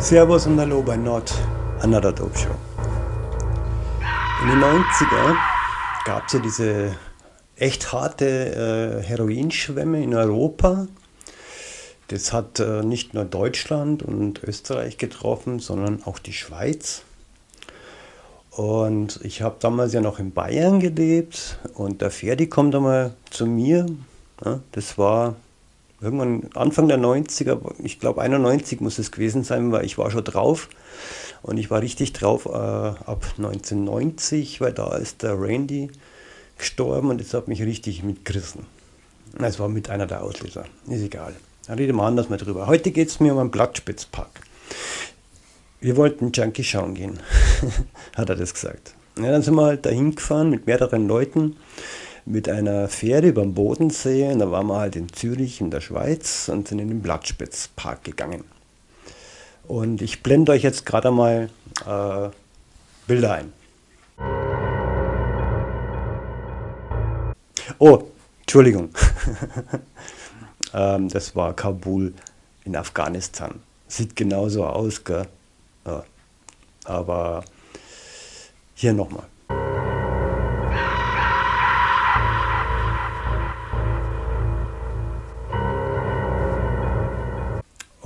Servus und Hallo bei Not Another Dope Show. In den 90er gab es ja diese echt harte äh, Heroinschwemme in Europa. Das hat äh, nicht nur Deutschland und Österreich getroffen, sondern auch die Schweiz. Und ich habe damals ja noch in Bayern gelebt und der Ferdi kommt einmal zu mir. Ja, das war irgendwann Anfang der 90er, ich glaube 91 muss es gewesen sein, weil ich war schon drauf und ich war richtig drauf äh, ab 1990, weil da ist der Randy gestorben und das hat mich richtig mitgerissen. Das war mit einer der Auslöser, ist egal. Da reden wir anders mal drüber. Heute geht es mir um einen Blattspitzpark. Wir wollten Junkie schauen gehen, hat er das gesagt. Ja, dann sind wir halt dahin gefahren mit mehreren Leuten mit einer Fähre über den Bodensee. Und da waren wir halt in Zürich in der Schweiz und sind in den Blattspitzpark gegangen. Und ich blende euch jetzt gerade mal äh, Bilder ein. Oh, Entschuldigung. ähm, das war Kabul in Afghanistan. Sieht genauso aus, gell? Aber hier nochmal.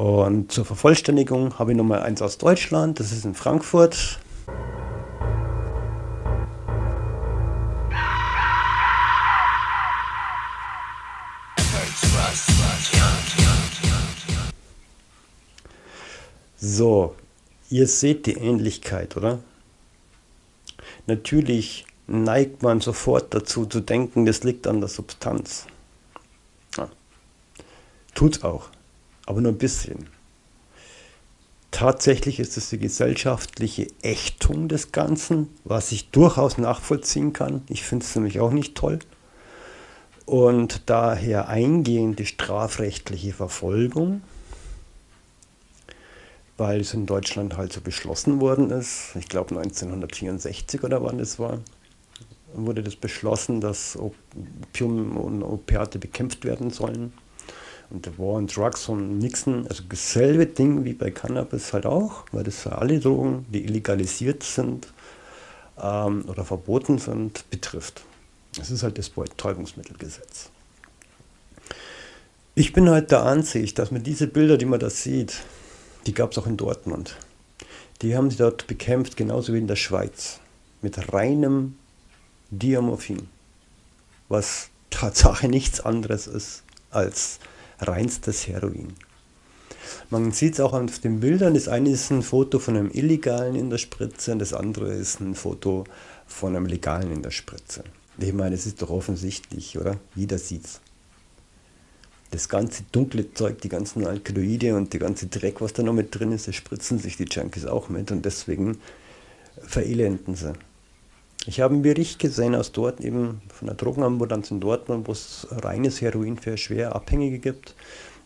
Und zur Vervollständigung habe ich nochmal eins aus Deutschland, das ist in Frankfurt. So, ihr seht die Ähnlichkeit, oder? Natürlich neigt man sofort dazu zu denken, das liegt an der Substanz. Ja. Tut's auch aber nur ein bisschen. Tatsächlich ist es die gesellschaftliche Ächtung des Ganzen, was ich durchaus nachvollziehen kann. Ich finde es nämlich auch nicht toll. Und daher eingehende strafrechtliche Verfolgung, weil es in Deutschland halt so beschlossen worden ist. Ich glaube 1964 oder wann das war, wurde das beschlossen, dass Opium und Opiate bekämpft werden sollen. Und der War on Drugs von Nixon, also dasselbe Ding wie bei Cannabis halt auch, weil das für alle Drogen, die illegalisiert sind ähm, oder verboten sind, betrifft. Das ist halt das Betäubungsmittelgesetz. Ich bin halt der Ansicht, dass man diese Bilder, die man da sieht, die gab es auch in Dortmund. Die haben sie dort bekämpft, genauso wie in der Schweiz, mit reinem Diamorphin, was Tatsache nichts anderes ist als reinstes Heroin. Man sieht es auch auf den Bildern, das eine ist ein Foto von einem Illegalen in der Spritze und das andere ist ein Foto von einem Legalen in der Spritze. Ich meine, es ist doch offensichtlich, oder? Jeder sieht's. Das ganze dunkle Zeug, die ganzen Alkaloide und die ganze Dreck, was da noch mit drin ist, das spritzen sich die Junkies auch mit und deswegen verelenden sie. Ich habe einen Bericht gesehen aus dort, eben von der Drogenambulanz in Dortmund, wo es reines Heroin für schwer Abhängige gibt.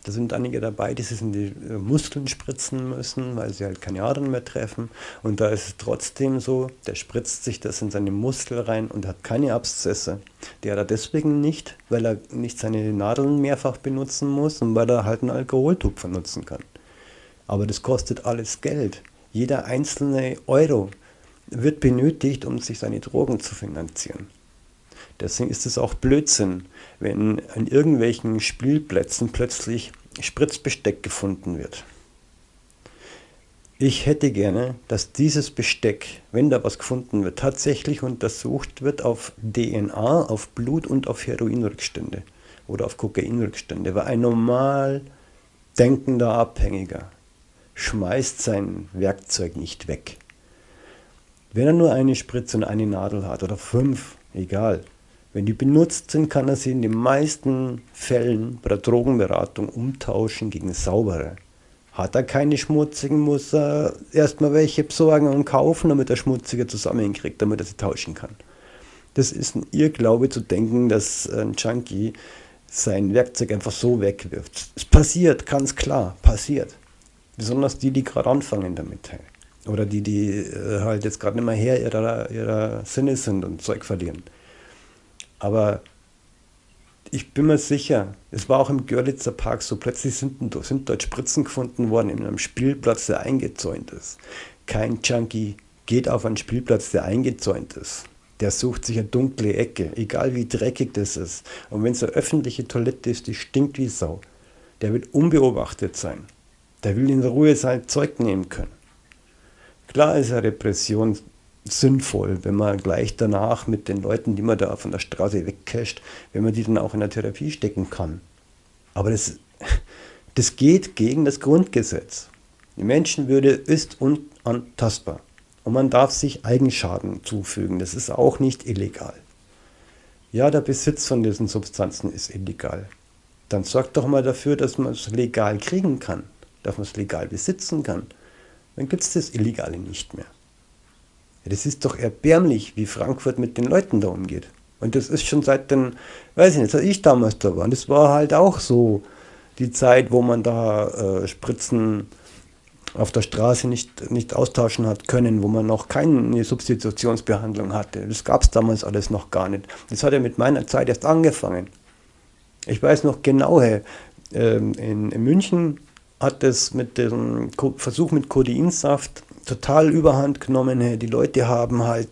Da sind einige dabei, die sich in die äh, Muskeln spritzen müssen, weil sie halt keine Adern mehr treffen. Und da ist es trotzdem so, der spritzt sich das in seine Muskel rein und hat keine Abszesse. Der hat er deswegen nicht, weil er nicht seine Nadeln mehrfach benutzen muss und weil er halt einen Alkoholtupfer nutzen kann. Aber das kostet alles Geld. Jeder einzelne Euro wird benötigt, um sich seine Drogen zu finanzieren. Deswegen ist es auch Blödsinn, wenn an irgendwelchen Spielplätzen plötzlich Spritzbesteck gefunden wird. Ich hätte gerne, dass dieses Besteck, wenn da was gefunden wird, tatsächlich untersucht wird auf DNA, auf Blut und auf Heroinrückstände oder auf Kokainrückstände, weil ein normal denkender Abhängiger schmeißt sein Werkzeug nicht weg. Wenn er nur eine Spritze und eine Nadel hat oder fünf, egal. Wenn die benutzt sind, kann er sie in den meisten Fällen bei der Drogenberatung umtauschen gegen saubere. Hat er keine schmutzigen, muss er erstmal welche besorgen und kaufen, damit er schmutzige zusammenkriegt, damit er sie tauschen kann. Das ist ein Irrglaube zu denken, dass ein Junkie sein Werkzeug einfach so wegwirft. Es passiert, ganz klar, passiert. Besonders die, die gerade anfangen damit oder die, die äh, halt jetzt gerade nicht mehr her ihrer, ihrer Sinne sind und Zeug verlieren. Aber ich bin mir sicher, es war auch im Görlitzer Park so, plötzlich sind, sind dort Spritzen gefunden worden in einem Spielplatz, der eingezäunt ist. Kein Junkie geht auf einen Spielplatz, der eingezäunt ist. Der sucht sich eine dunkle Ecke, egal wie dreckig das ist. Und wenn es eine öffentliche Toilette ist, die stinkt wie Sau. Der will unbeobachtet sein. Der will in Ruhe sein Zeug nehmen können. Klar ist eine Repression sinnvoll, wenn man gleich danach mit den Leuten, die man da von der Straße wegcasht, wenn man die dann auch in der Therapie stecken kann. Aber das, das geht gegen das Grundgesetz. Die Menschenwürde ist unantastbar. Und man darf sich Eigenschaden zufügen. Das ist auch nicht illegal. Ja, der Besitz von diesen Substanzen ist illegal. Dann sorgt doch mal dafür, dass man es legal kriegen kann, dass man es legal besitzen kann. Dann gibt es das Illegale nicht mehr. Das ist doch erbärmlich, wie Frankfurt mit den Leuten da umgeht. Und das ist schon seit den, weiß ich nicht, als ich damals da war. Und das war halt auch so die Zeit, wo man da äh, Spritzen auf der Straße nicht, nicht austauschen hat können, wo man noch keine Substitutionsbehandlung hatte. Das gab es damals alles noch gar nicht. Das hat ja mit meiner Zeit erst angefangen. Ich weiß noch genau, hey, ähm, in, in München hat es mit dem Versuch mit Codeinsaft total überhand genommen. Die Leute haben halt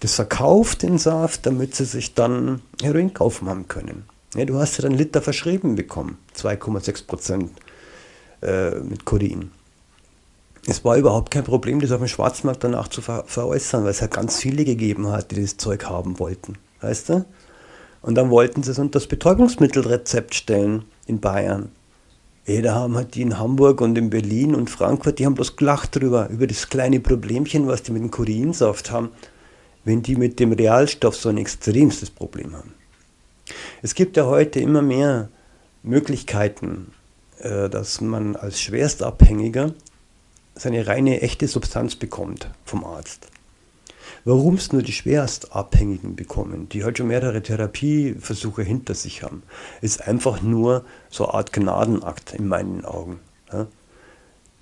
das verkauft, den Saft, damit sie sich dann Heroin kaufen haben können. Ja, du hast ja dann Liter verschrieben bekommen, 2,6 Prozent äh, mit Codein. Es war überhaupt kein Problem, das auf dem Schwarzmarkt danach zu ver veräußern, weil es halt ganz viele gegeben hat, die das Zeug haben wollten. Weißt du? Und dann wollten sie es unter das Betäubungsmittelrezept stellen in Bayern. Da haben halt die in Hamburg und in Berlin und Frankfurt, die haben bloß gelacht drüber, über das kleine Problemchen, was die mit dem Korinsaft haben, wenn die mit dem Realstoff so ein extremstes Problem haben. Es gibt ja heute immer mehr Möglichkeiten, äh, dass man als Schwerstabhängiger seine reine echte Substanz bekommt vom Arzt. Warum es nur die Schwerstabhängigen bekommen, die halt schon mehrere Therapieversuche hinter sich haben, ist einfach nur so eine Art Gnadenakt in meinen Augen.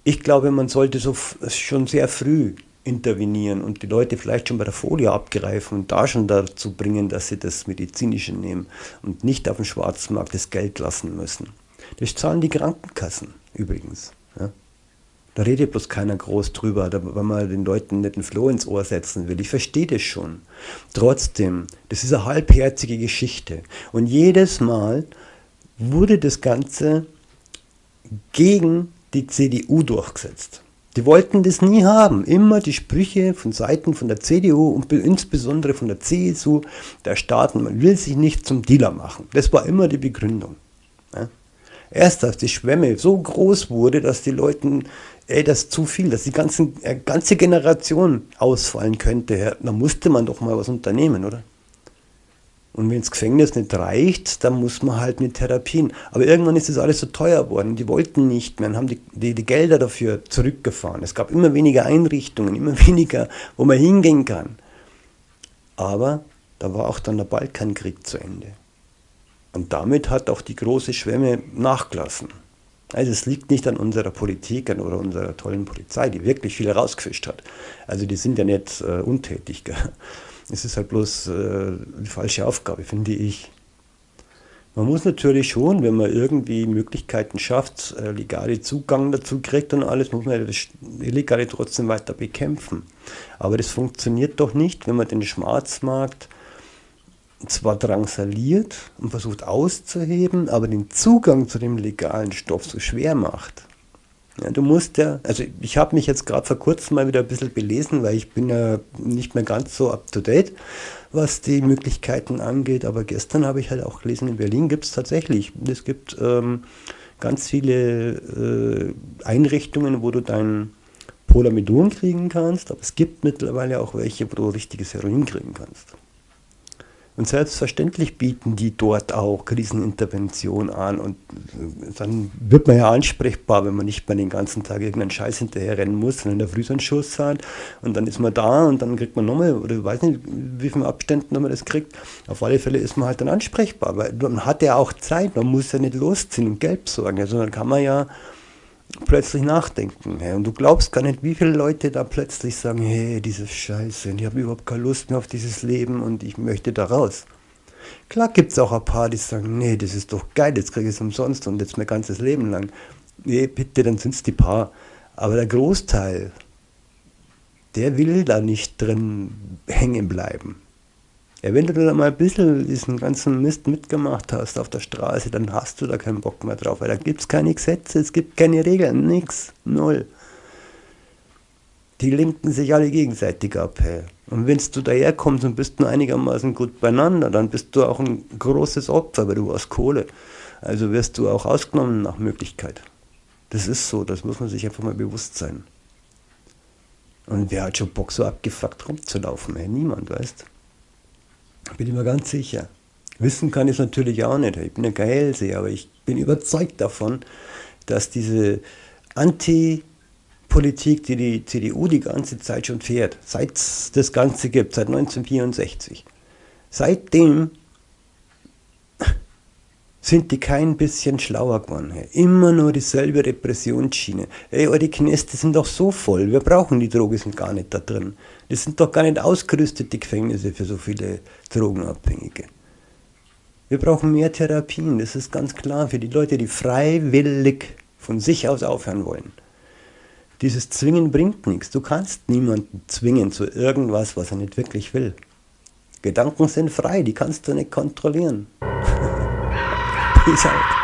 Ich glaube, man sollte so schon sehr früh intervenieren und die Leute vielleicht schon bei der Folie abgreifen und da schon dazu bringen, dass sie das Medizinische nehmen und nicht auf dem Schwarzmarkt das Geld lassen müssen. Das zahlen die Krankenkassen übrigens. Da redet bloß keiner groß drüber, weil man den Leuten nicht einen Floh ins Ohr setzen will. Ich verstehe das schon. Trotzdem, das ist eine halbherzige Geschichte. Und jedes Mal wurde das Ganze gegen die CDU durchgesetzt. Die wollten das nie haben. Immer die Sprüche von Seiten von der CDU und insbesondere von der CSU, der Staaten, man will sich nicht zum Dealer machen. Das war immer die Begründung. Erst als die Schwemme so groß wurde, dass die Leute ey, das ist zu viel, dass die ganzen, äh, ganze Generation ausfallen könnte, dann musste man doch mal was unternehmen, oder? Und wenn das Gefängnis nicht reicht, dann muss man halt mit Therapien. Aber irgendwann ist das alles so teuer geworden. Die wollten nicht mehr und haben die, die, die Gelder dafür zurückgefahren. Es gab immer weniger Einrichtungen, immer weniger, wo man hingehen kann. Aber da war auch dann der Balkankrieg zu Ende. Und damit hat auch die große Schwemme nachgelassen. Also es liegt nicht an unserer Politik oder unserer tollen Polizei, die wirklich viel rausgefischt hat. Also die sind ja nicht äh, untätig. Gell? Es ist halt bloß äh, die falsche Aufgabe, finde ich. Man muss natürlich schon, wenn man irgendwie Möglichkeiten schafft, äh, legale Zugang dazu kriegt und alles, muss man das Illegale trotzdem weiter bekämpfen. Aber das funktioniert doch nicht, wenn man den Schwarzmarkt zwar drangsaliert und versucht auszuheben, aber den Zugang zu dem legalen Stoff so schwer macht. Ja, du musst ja, also ich habe mich jetzt gerade vor kurzem mal wieder ein bisschen belesen, weil ich bin ja nicht mehr ganz so up-to-date, was die Möglichkeiten angeht, aber gestern habe ich halt auch gelesen, in Berlin gibt es tatsächlich, es gibt ähm, ganz viele äh, Einrichtungen, wo du dein Polamidon kriegen kannst, aber es gibt mittlerweile auch welche, wo du richtiges Heroin kriegen kannst. Und selbstverständlich bieten die dort auch Krisenintervention an. Und dann wird man ja ansprechbar, wenn man nicht mehr den ganzen Tag irgendeinen Scheiß hinterher rennen muss, sondern in der Früh so einen Schuss hat. Und dann ist man da und dann kriegt man nochmal, oder ich weiß nicht, wie viele Abständen man das kriegt. Auf alle Fälle ist man halt dann ansprechbar, weil man hat ja auch Zeit, man muss ja nicht losziehen und Geld besorgen, sondern kann man ja plötzlich nachdenken. Hey. Und du glaubst gar nicht, wie viele Leute da plötzlich sagen, hey, diese Scheiße, ich habe überhaupt keine Lust mehr auf dieses Leben und ich möchte da raus. Klar gibt es auch ein paar, die sagen, nee, das ist doch geil, jetzt kriege ich es umsonst und jetzt mein ganzes Leben lang. Nee, bitte, dann sind es die paar. Aber der Großteil, der will da nicht drin hängen bleiben. Ja, wenn du da mal ein bisschen diesen ganzen Mist mitgemacht hast auf der Straße, dann hast du da keinen Bock mehr drauf, weil da gibt es keine Gesetze, es gibt keine Regeln, nichts, null. Die lenken sich alle gegenseitig ab. Hey. Und wenn du daherkommst und bist nur einigermaßen gut beieinander, dann bist du auch ein großes Opfer, weil du hast Kohle. Also wirst du auch ausgenommen nach Möglichkeit. Das ist so, das muss man sich einfach mal bewusst sein. Und wer hat schon Bock, so abgefuckt rumzulaufen? Hey, niemand, weißt bin ich mir ganz sicher. Wissen kann ich es natürlich auch nicht. Ich bin ein Geilseher, aber ich bin überzeugt davon, dass diese Anti-Politik, die die CDU die ganze Zeit schon fährt, seit es das Ganze gibt, seit 1964, seitdem sind die kein bisschen schlauer geworden. Immer nur dieselbe Repressionsschiene. Ey, eure Knäste sind doch so voll, wir brauchen die Drogen, sind gar nicht da drin. Das sind doch gar nicht ausgerüstet, die Gefängnisse für so viele Drogenabhängige. Wir brauchen mehr Therapien, das ist ganz klar, für die Leute, die freiwillig von sich aus aufhören wollen. Dieses Zwingen bringt nichts. Du kannst niemanden zwingen zu irgendwas, was er nicht wirklich will. Gedanken sind frei, die kannst du nicht kontrollieren. Peace out.